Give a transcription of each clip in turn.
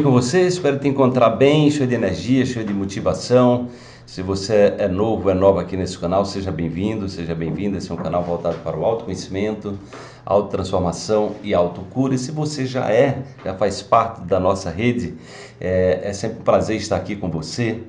com você, espero te encontrar bem, cheio de energia, cheio de motivação. Se você é novo, é nova aqui nesse canal, seja bem-vindo, seja bem-vinda. Esse é um canal voltado para o autoconhecimento, autotransformação e autocura. E se você já é, já faz parte da nossa rede, é, é sempre um prazer estar aqui com você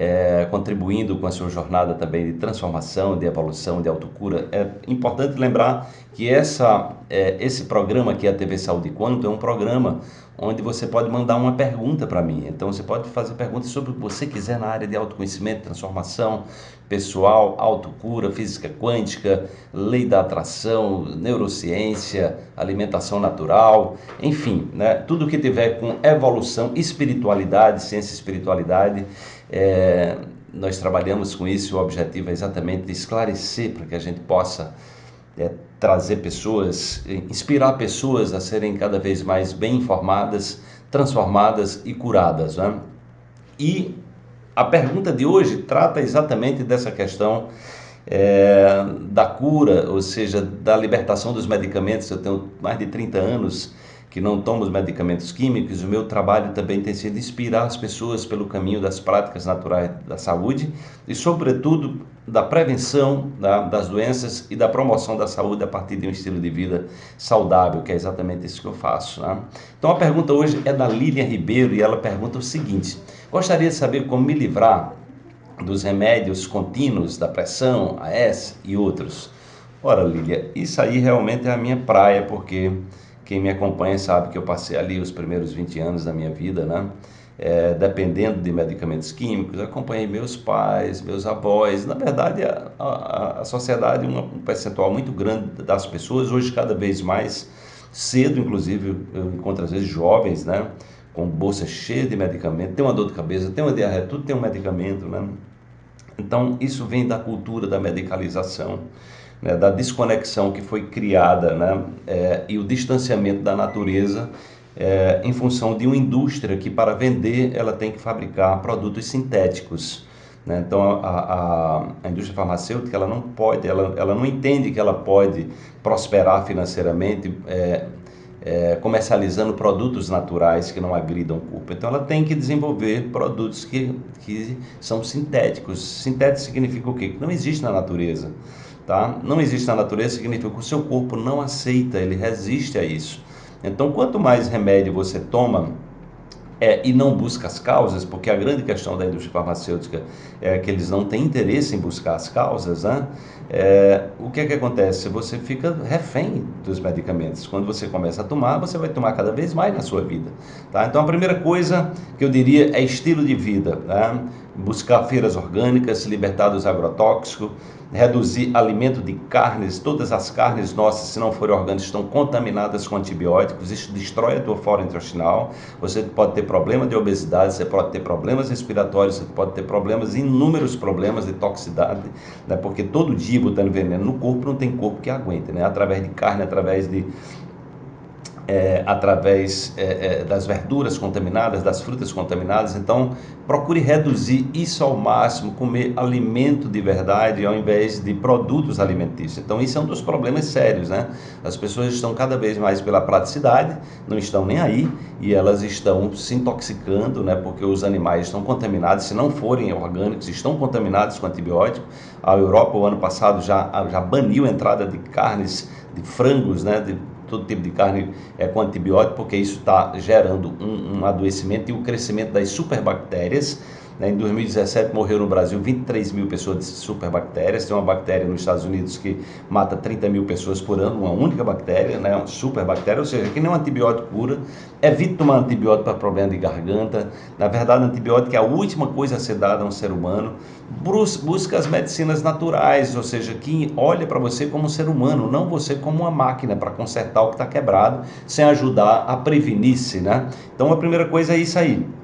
é, contribuindo com a sua jornada também de transformação, de evolução, de autocura. É importante lembrar que essa, é, esse programa aqui, a TV Saúde Quanto, é um programa onde você pode mandar uma pergunta para mim. Então você pode fazer perguntas sobre o que você quiser na área de autoconhecimento, transformação pessoal, autocura, física quântica, lei da atração, neurociência, alimentação natural, enfim, né? tudo que tiver com evolução, espiritualidade, ciência e espiritualidade, é, nós trabalhamos com isso o objetivo é exatamente esclarecer para que a gente possa é, trazer pessoas, inspirar pessoas a serem cada vez mais bem informadas, transformadas e curadas. Né? E a pergunta de hoje trata exatamente dessa questão é, da cura, ou seja, da libertação dos medicamentos. Eu tenho mais de 30 anos que não tomam os medicamentos químicos, o meu trabalho também tem sido inspirar as pessoas pelo caminho das práticas naturais da saúde e, sobretudo, da prevenção da, das doenças e da promoção da saúde a partir de um estilo de vida saudável, que é exatamente isso que eu faço. Né? Então, a pergunta hoje é da Lilian Ribeiro e ela pergunta o seguinte: Gostaria de saber como me livrar dos remédios contínuos da pressão, AS e outros. Ora, Lilian, isso aí realmente é a minha praia, porque quem me acompanha sabe que eu passei ali os primeiros 20 anos da minha vida, né? É, dependendo de medicamentos químicos, acompanhei meus pais, meus avós. Na verdade, a, a, a sociedade, um percentual muito grande das pessoas, hoje cada vez mais cedo, inclusive, eu encontro às vezes jovens, né? Com bolsa cheia de medicamento, tem uma dor de cabeça, tem uma diarreia, tudo tem um medicamento, né? Então, isso vem da cultura da medicalização né, da desconexão que foi criada né, é, e o distanciamento da natureza é, em função de uma indústria que para vender ela tem que fabricar produtos sintéticos. Né? Então a, a, a, indústria farmacêutica ela não pode, ela, ela não entende que ela pode prosperar financeiramente é, é, comercializando produtos naturais que não agridam o corpo. Então ela tem que desenvolver produtos que, que são sintéticos. Sintético significa o quê? Que não existe na natureza tá? Não existe na natureza significa que o seu corpo não aceita, ele resiste a isso. Então, quanto mais remédio você toma é, e não busca as causas, porque a grande questão da indústria farmacêutica é que eles não têm interesse em buscar as causas, né? É, o que é que acontece? Você fica refém dos medicamentos. Quando você começa a tomar, você vai tomar cada vez mais na sua vida. Tá? Então, a primeira coisa que eu diria é estilo de vida. Tá? Buscar feiras orgânicas, se libertar dos agrotóxicos, reduzir alimento de carnes, todas as carnes nossas, se não forem orgânicas, estão contaminadas com antibióticos, isso destrói a tua flora intestinal, você pode ter problema de obesidade, você pode ter problemas respiratórios, você pode ter problemas, inúmeros problemas de toxicidade, né? porque todo dia botando veneno no corpo, não tem corpo que aguente, né? através de carne, através de é, através é, é, das verduras contaminadas, das frutas contaminadas. Então, procure reduzir isso ao máximo, comer alimento de verdade ao invés de produtos alimentícios. Então, isso é um dos problemas sérios, né? As pessoas estão cada vez mais pela praticidade, não estão nem aí e elas estão se intoxicando, né? Porque os animais estão contaminados, se não forem orgânicos, estão contaminados com antibiótico. A Europa, o ano passado, já, já baniu a entrada de carnes, de frangos, né? De, todo tipo de carne é, com antibiótico, porque isso está gerando um, um adoecimento e o crescimento das superbactérias né? Em 2017 morreu no Brasil 23 mil pessoas de superbactérias. Tem uma bactéria nos Estados Unidos que mata 30 mil pessoas por ano, uma única bactéria, né? uma superbactéria, ou seja, que nem um antibiótico cura. Evite tomar antibiótico para problema de garganta. Na verdade, antibiótico é a última coisa a ser dada a um ser humano. Busca as medicinas naturais, ou seja, que olha para você como um ser humano, não você como uma máquina para consertar o que está quebrado, sem ajudar a prevenir-se. Né? Então, a primeira coisa é isso aí.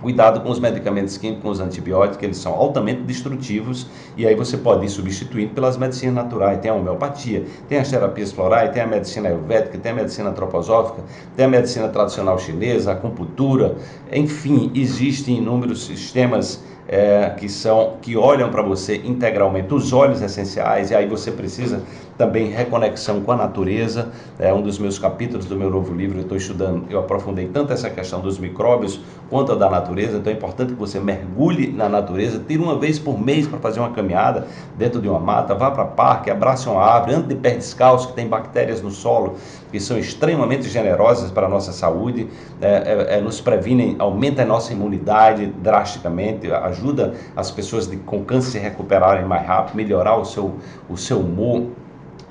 Cuidado com os medicamentos químicos, com os antibióticos, eles são altamente destrutivos e aí você pode ir substituindo pelas medicinas naturais. Tem a homeopatia, tem as terapias florais, tem a medicina ayurvédica, tem a medicina antroposófica, tem a medicina tradicional chinesa, a acupuntura, enfim, existem inúmeros sistemas é, que são que olham para você integralmente, os olhos essenciais, e aí você precisa também reconexão com a natureza. É um dos meus capítulos do meu novo livro, eu estou estudando, eu aprofundei tanto essa questão dos micróbios quanto a da natureza, então é importante que você mergulhe na natureza, tire uma vez por mês para fazer uma caminhada dentro de uma mata, vá para parque, abrace uma árvore, ande de pé descalço, que tem bactérias no solo, que são extremamente generosas para a nossa saúde, é, é, é, nos previnem, aumenta a nossa imunidade drasticamente, ajuda as pessoas de, com câncer se recuperarem mais rápido, melhorar o seu, o seu humor,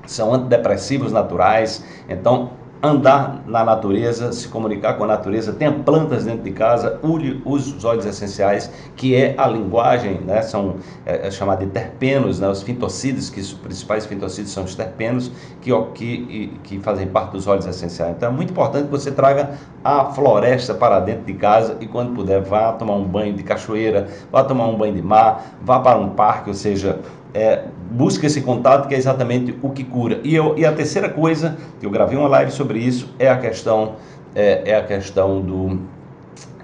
são antidepressivos naturais, então andar na natureza, se comunicar com a natureza, tenha plantas dentro de casa, use os óleos essenciais, que é a linguagem, né? são é, é de terpenos, né? os fitocídios, que os principais fitocídios são os terpenos, que, que, que fazem parte dos óleos essenciais. Então é muito importante que você traga a floresta para dentro de casa e quando puder vá tomar um banho de cachoeira, vá tomar um banho de mar, vá para um parque, ou seja, é, busca esse contato que é exatamente o que cura. E, eu, e a terceira coisa, que eu gravei uma live sobre isso, é a questão, é, é a questão do,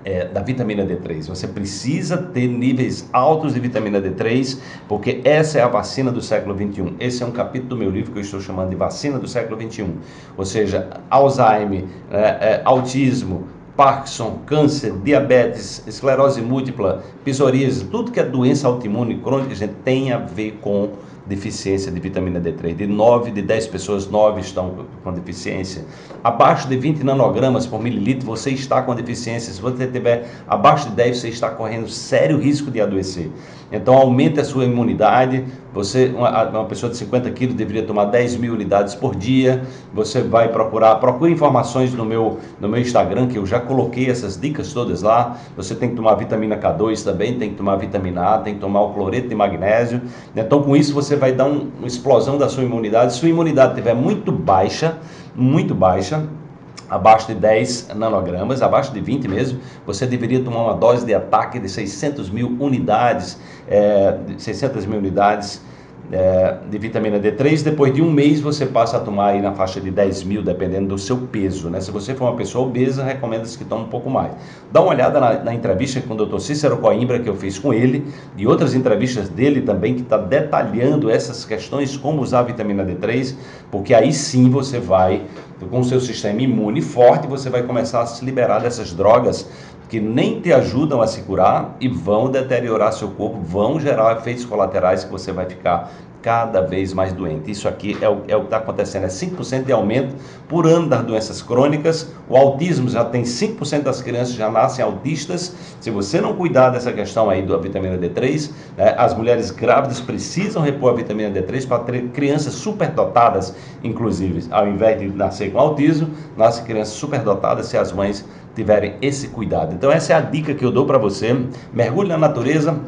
é, da vitamina D3. Você precisa ter níveis altos de vitamina D3, porque essa é a vacina do século 21. Esse é um capítulo do meu livro que eu estou chamando de vacina do século 21. Ou seja, Alzheimer, é, é, autismo, Parkinson, câncer, diabetes, esclerose múltipla, psoríase, tudo que é doença autoimune crônica, gente, tem a ver com deficiência de vitamina D3. De 9 de 10 pessoas, 9 estão com deficiência. Abaixo de 20 nanogramas por mililitro, você está com deficiência. Se você tiver abaixo de 10, você está correndo sério risco de adoecer. Então, aumente a sua imunidade. Você, uma, uma pessoa de 50 quilos, deveria tomar 10 mil unidades por dia. Você vai procurar, procure informações no meu, no meu Instagram, que eu já coloquei essas dicas todas lá. Você tem que tomar vitamina K2 também, tem que tomar vitamina A, tem que tomar o cloreto de magnésio. Então, com isso, você vai dar um, uma explosão da sua imunidade. Se sua imunidade estiver muito baixa, muito baixa, abaixo de 10 nanogramas, abaixo de 20 mesmo, você deveria tomar uma dose de ataque de 600 mil unidades, é, 600 mil unidades é, de vitamina D3, depois de um mês você passa a tomar aí na faixa de 10 mil, dependendo do seu peso, né? Se você for uma pessoa obesa, recomenda-se que tome um pouco mais. Dá uma olhada na, na entrevista com o Dr. Cícero Coimbra, que eu fiz com ele, e outras entrevistas dele também, que está detalhando essas questões, como usar a vitamina D3, porque aí sim você vai, com o seu sistema imune forte, você vai começar a se liberar dessas drogas que nem te ajudam a se curar e vão deteriorar seu corpo, vão gerar efeitos colaterais que você vai ficar cada vez mais doente. Isso aqui é o, é o que está acontecendo, é 5% de aumento por ano das doenças crônicas. O autismo já tem 5% das crianças já nascem autistas. Se você não cuidar dessa questão aí da vitamina D3, né, as mulheres grávidas precisam repor a vitamina D3 para ter crianças superdotadas, inclusive. Ao invés de nascer com autismo, nascem crianças superdotadas se as mães tiverem esse cuidado. Então essa é a dica que eu dou para você. Mergulhe na natureza,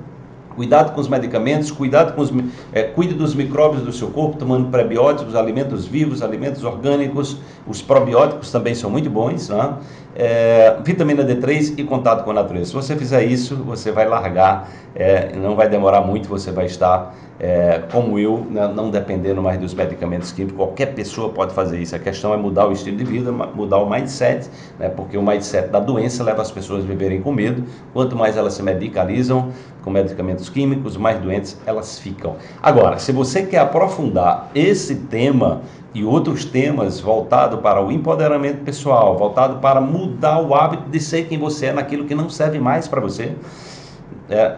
Cuidado com os medicamentos, cuidado com os, é, cuide dos micróbios do seu corpo, tomando prebióticos, alimentos vivos, alimentos orgânicos. Os probióticos também são muito bons. Né? É, vitamina D3 e contato com a natureza. Se você fizer isso, você vai largar, é, não vai demorar muito, você vai estar é, como eu, né, não dependendo mais dos medicamentos químicos. Qualquer pessoa pode fazer isso. A questão é mudar o estilo de vida, mudar o mindset, né, porque o mindset da doença leva as pessoas a viverem com medo. Quanto mais elas se medicalizam com medicamentos químicos, mais doentes elas ficam. Agora, se você quer aprofundar esse tema e outros temas voltado para o empoderamento pessoal, voltado para mudar o hábito de ser quem você é naquilo que não serve mais para você, é,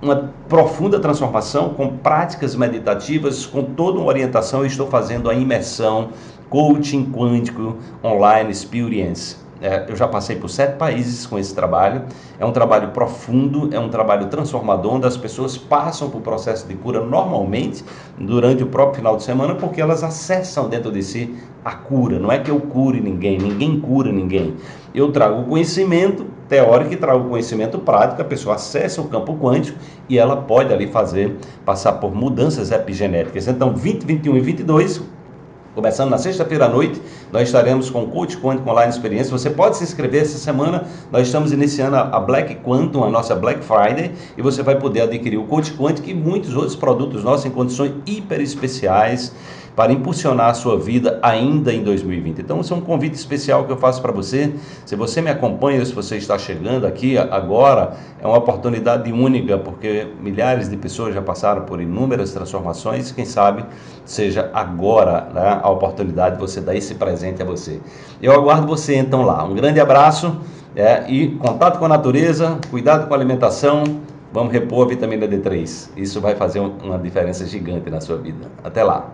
uma profunda transformação com práticas meditativas, com toda uma orientação. Eu estou fazendo a imersão Coaching Quântico Online Experience. É, eu já passei por sete países com esse trabalho. É um trabalho profundo, é um trabalho transformador, onde as pessoas passam por processo de cura normalmente durante o próprio final de semana, porque elas acessam dentro de si a cura. Não é que eu cure ninguém, ninguém cura ninguém. Eu trago conhecimento teórico e trago conhecimento prático, a pessoa acessa o campo quântico e ela pode ali fazer, passar por mudanças epigenéticas. Então, 20, 21 e 22 Começando na sexta-feira à noite, nós estaremos com o Coach Quantum Online Experiência. Você pode se inscrever essa semana. Nós estamos iniciando a Black Quantum, a nossa Black Friday, e você vai poder adquirir o Coach Quantum e muitos outros produtos nossos em condições hiper especiais para impulsionar a sua vida ainda em 2020. Então, esse é um convite especial que eu faço para você. Se você me acompanha, se você está chegando aqui agora, é uma oportunidade única, porque milhares de pessoas já passaram por inúmeras transformações. Quem sabe seja agora né, a oportunidade de você dar esse presente a você. Eu aguardo você então lá. Um grande abraço é, e contato com a natureza, cuidado com a alimentação. Vamos repor a vitamina D3. Isso vai fazer uma diferença gigante na sua vida. Até lá.